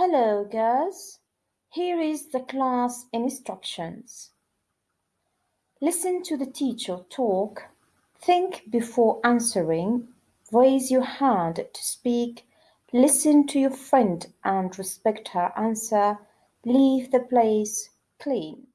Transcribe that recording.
Hello, girls. Here is the class instructions. Listen to the teacher talk. Think before answering. Raise your hand to speak. Listen to your friend and respect her answer. Leave the place clean.